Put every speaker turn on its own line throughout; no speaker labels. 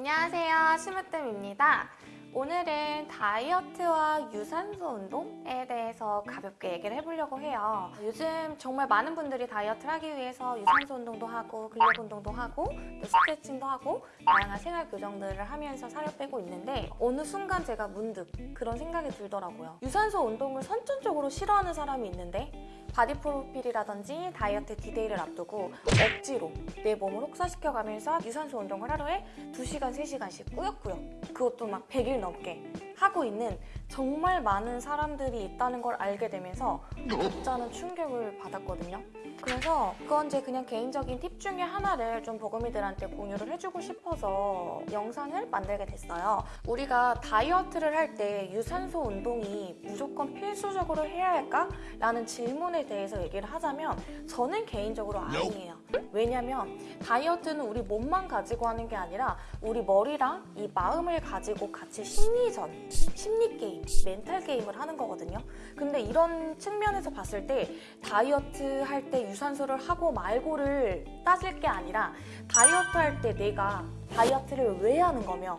안녕하세요. 심으뜸입니다. 오늘은 다이어트와 유산소 운동에 대해서 가볍게 얘기를 해보려고 해요. 요즘 정말 많은 분들이 다이어트를 하기 위해서 유산소 운동도 하고 근력 운동도 하고 또 스트레칭도 하고 다양한 생활 교정들을 하면서 살을 빼고 있는데 어느 순간 제가 문득 그런 생각이 들더라고요. 유산소 운동을 선천적으로 싫어하는 사람이 있는데 바디 프로필이라든지 다이어트 디데이를 앞두고 억지로 내 몸을 혹사시켜가면서 유산소 운동을 하루에 2시간, 3시간씩 꾸역꾸역 그것도 막 100일 넘게 하고 있는 정말 많은 사람들이 있다는 걸 알게 되면서 진짜는 충격을 받았거든요. 그래서 그건 제 그냥 개인적인 팁 중에 하나를 좀 버금이들한테 공유를 해주고 싶어서 영상을 만들게 됐어요. 우리가 다이어트를 할 때 유산소 운동이 무조건 필수적으로 해야 할까? 라는 질문에 대해서 얘기를 하자면 저는 개인적으로 아니에요. 왜냐면 다이어트는 우리 몸만 가지고 하는 게 아니라 우리 머리랑 이 마음을 가지고 같이 심리전, 심리 게임, 멘탈 게임을 하는 거거든요. 근데 이런 측면에서 봤을 때 다이어트 할 때 유산소를 하고 말고를 따질 게 아니라 다이어트 할 때 내가 다이어트를 왜 하는 거며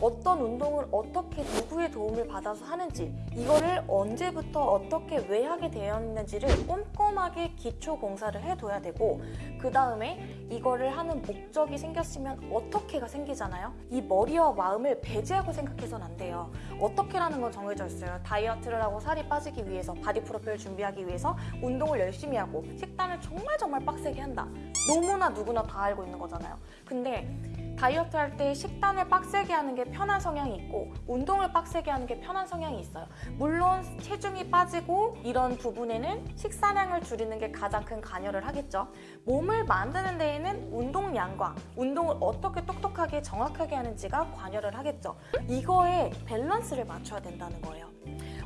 어떤 운동을 어떻게 누구의 도움을 받아서 하는지 이거를 언제부터 어떻게 왜 하게 되었는지를 꼼꼼하게 기초 공사를 해둬야 되고 그 다음에 이거를 하는 목적이 생겼으면 어떻게가 생기잖아요? 이 머리와 마음을 배제하고 생각해서는 안 돼요. 어떻게라는 건 정해져 있어요. 다이어트를 하고 살이 빠지기 위해서 바디 프로필 준비하기 위해서 운동을 열심히 하고 식단을 정말 정말 빡세게 한다. 너무나 누구나 다 알고 있는 거잖아요. 근데 다이어트 할 때 식단을 빡세게 하는 게 편한 성향이 있고 운동을 빡세게 하는 게 편한 성향이 있어요. 물론 체중이 빠지고 이런 부분에는 식사량을 줄이는 게 가장 큰 관여를 하겠죠. 몸을 만드는 데에는 운동량과 운동을 어떻게 똑똑하게 정확하게 하는지가 관여를 하겠죠. 이거에 밸런스를 맞춰야 된다는 거예요.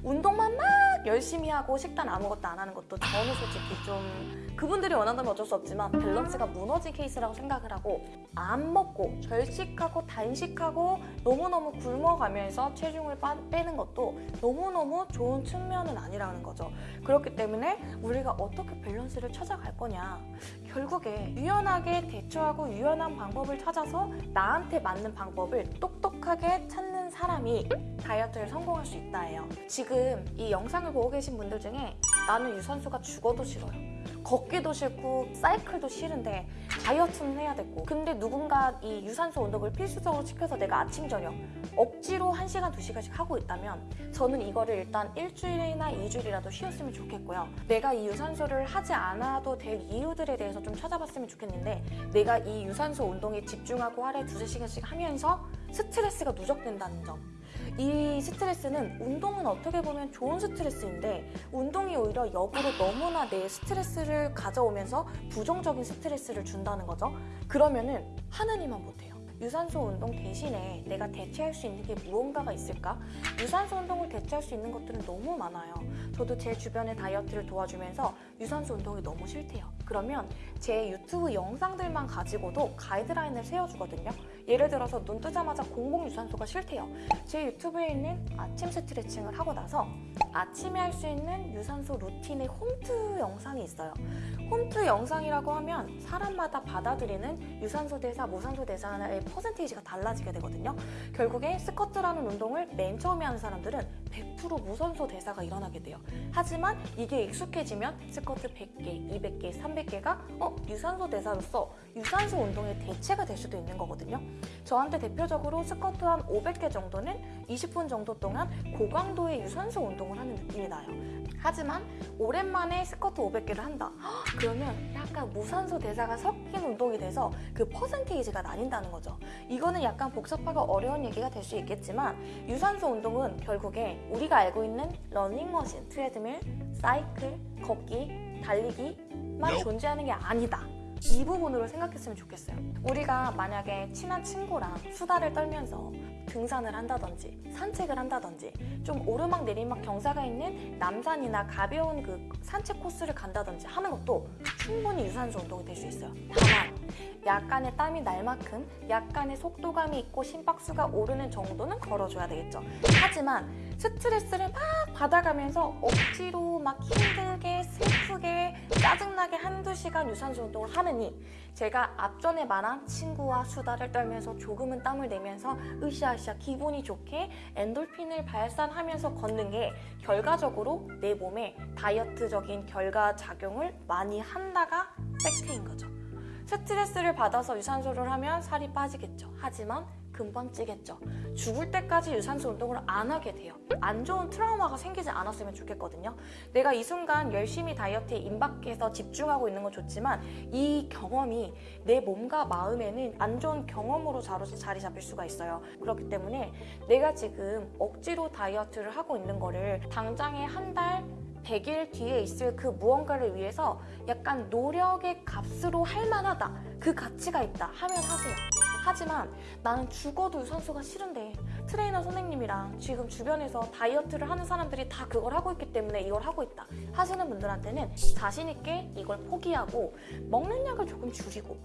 운동만 막 열심히 하고 식단 아무것도 안 하는 것도 저는 솔직히 좀 그분들이 원한다면 어쩔 수 없지만 밸런스가 무너진 케이스라고 생각을 하고 안 먹고 절식하고 단식하고 너무너무 굶어가면서 체중을 빠, 빼는 것도 너무너무 좋은 측면은 아니라는 거죠. 그렇기 때문에 우리가 어떻게 밸런스를 찾아갈 거냐 결국에 유연하게 대처하고 유연한 방법을 찾아서 나한테 맞는 방법을 똑똑하게 찾는 사람이 다이어트를 성공할 수 있다예요. 지금 이 영상을 보고 계신 분들 중에 나는 유산소가 죽어도 싫어요. 걷기도 싫고 사이클도 싫은데 다이어트는 해야 되고 근데 누군가 이 유산소 운동을 필수적으로 시켜서 내가 아침 저녁 억지로 1시간 2시간씩 하고 있다면 저는 이거를 일단 일주일이나 2주일이라도 쉬었으면 좋겠고요 내가 이 유산소를 하지 않아도 될 이유들에 대해서 좀 찾아봤으면 좋겠는데 내가 이 유산소 운동에 집중하고 하루에 2, 3시간씩 하면서 스트레스가 누적된다는 점. 이 스트레스는 운동은 어떻게 보면 좋은 스트레스인데 운동이 오히려 역으로 너무나 내 스트레스를 가져오면서 부정적인 스트레스를 준다는 거죠. 그러면은 하느니만 못해요. 유산소 운동 대신에 내가 대체할 수 있는 게 무언가가 있을까? 유산소 운동을 대체할 수 있는 것들은 너무 많아요. 저도 제 주변의 다이어트를 도와주면서 유산소 운동이 너무 싫대요. 그러면 제 유튜브 영상들만 가지고도 가이드라인을 세워주거든요. 예를 들어서 눈 뜨자마자 공복 유산소가 싫대요. 제 유튜브에 있는 아침 스트레칭을 하고 나서 아침에 할 수 있는 유산소 루틴의 홈트 영상이 있어요. 홈트 영상이라고 하면 사람마다 받아들이는 유산소 대사, 무산소 대사의 퍼센테이지가 달라지게 되거든요. 결국에 스쿼트라는 운동을 맨 처음에 하는 사람들은 100% 무산소 대사가 일어나게 돼요. 하지만 이게 익숙해지면 스쿼트 100개, 200개, 300개가 어? 유산소 대사로서 유산소 운동의 대체가 될 수도 있는 거거든요. 저한테 대표적으로 스쿼트 한 500개 정도는 20분 정도 동안 고강도의 유산소 운동을 하는 느낌이 나요. 하지만 오랜만에 스쿼트 500개를 한다. 그러면 약간 무산소 대사가 섞인 운동이 돼서 그 퍼센테이지가 나뉜다는 거죠. 이거는 약간 복잡하고 어려운 얘기가 될 수 있겠지만 유산소 운동은 결국에 우리가 알고 있는 러닝머신, 트레드밀, 사이클, 걷기, 달리기만 존재하는 게 아니다. 이 부분으로 생각했으면 좋겠어요. 우리가 만약에 친한 친구랑 수다를 떨면서 등산을 한다든지 산책을 한다든지 좀 오르막 내리막 경사가 있는 남산이나 가벼운 그 산책 코스를 간다든지 하는 것도 충분히 유산소 운동이 될 수 있어요. 다만 약간의 땀이 날 만큼 약간의 속도감이 있고 심박수가 오르는 정도는 걸어줘야 되겠죠. 하지만 스트레스를 막 받아가면서 억지로 막 힘들게 슬프게 짜증나게 한두 시간 유산소 운동을 하느니 제가 앞전에 말한 친구와 수다를 떨면서 조금은 땀을 내면서 으쌰으쌰 기분이 좋게 엔돌핀을 발산하면서 걷는 게 결과적으로 내 몸에 다이어트적인 결과 작용을 많이 한다 가 팩트인 거죠. 스트레스를 받아서 유산소를 하면 살이 빠지겠죠. 하지만 금방 찌겠죠. 죽을 때까지 유산소 운동을 안 하게 돼요. 안 좋은 트라우마가 생기지 않았으면 좋겠거든요. 내가 이 순간 열심히 다이어트에 임박해서 집중하고 있는 건 좋지만 이 경험이 내 몸과 마음에는 안 좋은 경험으로 자리 잡힐 수가 있어요. 그렇기 때문에 내가 지금 억지로 다이어트를 하고 있는 거를 당장에 한 달, 100일 뒤에 있을 그 무언가를 위해서 약간 노력의 값으로 할 만하다. 그 가치가 있다 하면 하세요. 하지만 나는 죽어도 유산소가 싫은데 트레이너 선생님이랑 지금 주변에서 다이어트를 하는 사람들이 다 그걸 하고 있기 때문에 이걸 하고 있다 하시는 분들한테는 자신 있게 이걸 포기하고 먹는 약을 조금 줄이고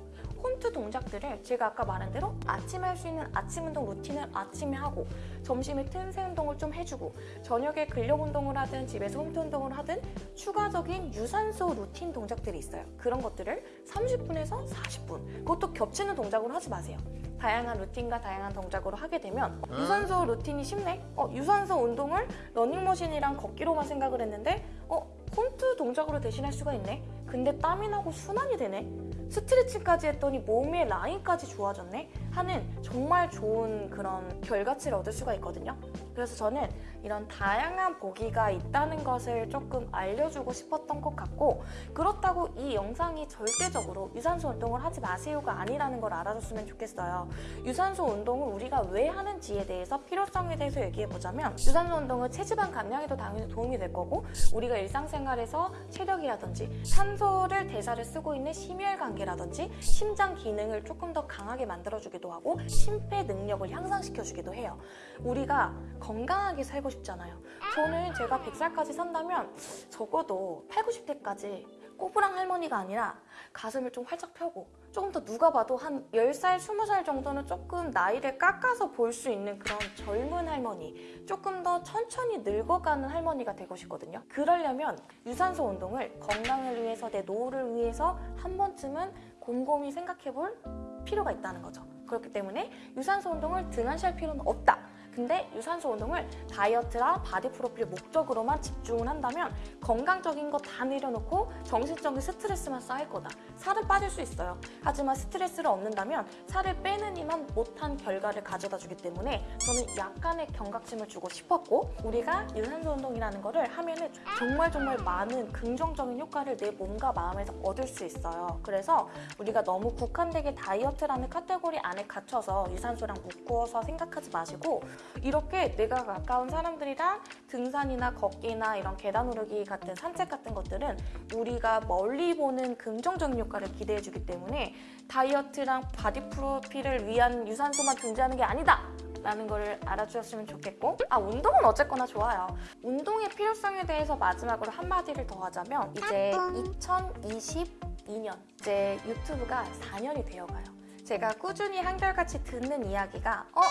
홈트 동작들을 제가 아까 말한 대로 아침에 할 수 있는 아침 운동 루틴을 아침에 하고 점심에 틈새 운동을 좀 해주고 저녁에 근력 운동을 하든 집에서 홈트 운동을 하든 추가적인 유산소 루틴 동작들이 있어요. 그런 것들을 30분에서 40분 그것도 겹치는 동작으로 하지 마세요. 다양한 루틴과 다양한 동작으로 하게 되면 어, 유산소 루틴이 쉽네? 어, 유산소 운동을 러닝머신이랑 걷기로만 생각을 했는데 어, 홈트 동작으로 대신할 수가 있네? 근데 땀이 나고 순환이 되네? 스트레칭까지 했더니 몸의 라인까지 좋아졌네? 하는 정말 좋은 그런 결과치를 얻을 수가 있거든요. 그래서 저는 이런 다양한 보기가 있다는 것을 조금 알려주고 싶었던 것 같고 그렇다고 이 영상이 절대적으로 유산소 운동을 하지 마세요가 아니라는 걸 알아줬으면 좋겠어요. 유산소 운동을 우리가 왜 하는지에 대해서 필요성에 대해서 얘기해보자면 유산소 운동은 체지방 감량에도 당연히 도움이 될 거고 우리가 일상생활에서 체력이라든지 산소를 대사를 쓰고 있는 심혈관계 라든지 심장 기능을 조금 더 강하게 만들어주기도 하고 심폐 능력을 향상시켜주기도 해요. 우리가 건강하게 살고 싶잖아요. 저는 제가 100살까지 산다면 적어도 8, 90대까지 꼬부랑 할머니가 아니라 가슴을 좀 활짝 펴고 조금 더 누가 봐도 한 10살, 20살 정도는 조금 나이를 깎아서 볼 수 있는 그런 젊은 할머니 조금 더 천천히 늙어가는 할머니가 되고 싶거든요. 그러려면 유산소 운동을 건강을 위해서 내 노후를 위해서 한 번쯤은 곰곰이 생각해 볼 필요가 있다는 거죠. 그렇기 때문에 유산소 운동을 등한시할 필요는 없다. 근데 유산소 운동을 다이어트랑 바디 프로필 목적으로만 집중을 한다면 건강적인 거 다 내려놓고 정신적인 스트레스만 쌓일 거다. 살은 빠질 수 있어요. 하지만 스트레스를 얻는다면 살을 빼는 이만 못한 결과를 가져다 주기 때문에 저는 약간의 경각심을 주고 싶었고 우리가 유산소 운동이라는 거를 하면은 정말 정말 많은 긍정적인 효과를 내 몸과 마음에서 얻을 수 있어요. 그래서 우리가 너무 국한되게 다이어트라는 카테고리 안에 갇혀서 유산소랑 묶어서 생각하지 마시고 이렇게 내가 가까운 사람들이랑 등산이나 걷기나 이런 계단 오르기 같은 산책 같은 것들은 우리가 멀리 보는 긍정적인 효과를 기대해주기 때문에 다이어트랑 바디 프로필을 위한 유산소만 존재하는 게 아니다! 라는 걸 알아주셨으면 좋겠고 아 운동은 어쨌거나 좋아요 운동의 필요성에 대해서 마지막으로 한마디를 더 하자면 이제 2022년 이제 유튜브가 4년이 되어가요 제가 꾸준히 한결같이 듣는 이야기가 어?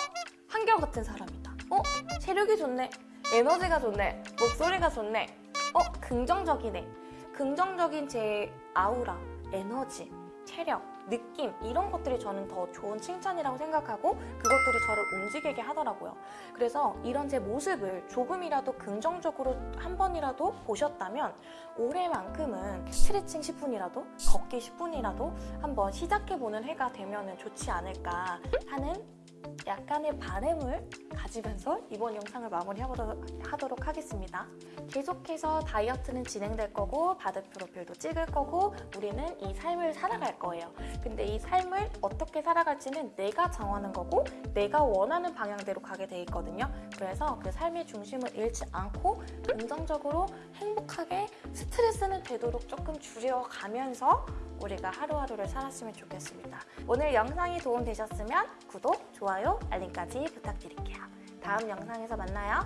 한결같은 사람이다 어? 체력이 좋네 에너지가 좋네 목소리가 좋네 어? 긍정적이네 긍정적인 제 아우라 에너지 체력, 느낌 이런 것들이 저는 더 좋은 칭찬이라고 생각하고 그것들이 저를 움직이게 하더라고요. 그래서 이런 제 모습을 조금이라도 긍정적으로 한 번이라도 보셨다면 올해만큼은 스트레칭 10분이라도 걷기 10분이라도 한번 시작해보는 해가 되면 좋지 않을까 하는 약간의 바램을 가지면서 이번 영상을 마무리하도록 하겠습니다. 계속해서 다이어트는 진행될 거고 바디 프로필도 찍을 거고 우리는 이 삶을 살아갈 거예요. 근데 이 삶을 어떻게 살아갈지는 내가 정하는 거고 내가 원하는 방향대로 가게 돼 있거든요. 그래서 그 삶의 중심을 잃지 않고 긍정적으로 행복하게 스트레스는 되도록 조금 줄여가면서 우리가 하루하루를 살았으면 좋겠습니다. 오늘 영상이 도움되셨으면 구독, 좋아요, 알림까지 부탁드릴게요. 다음 영상에서 만나요.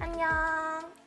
안녕!